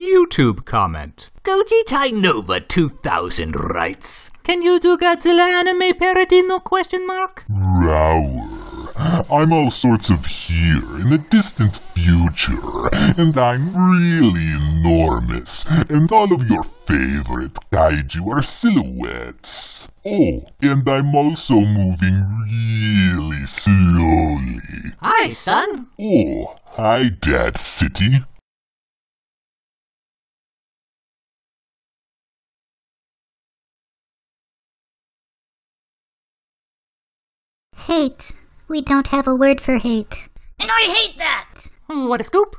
YouTube comment. Gojitai Nova 2000 writes. Can you do Godzilla anime parody no question mark? Rower. I'm all sorts of here in the distant future, and I'm really enormous, and all of your favorite kaiju are silhouettes. Oh, and I'm also moving really slowly. Hi, son. Oh, hi, Dad City. Hate. We don't have a word for hate. And I hate that! Hmm, what a scoop!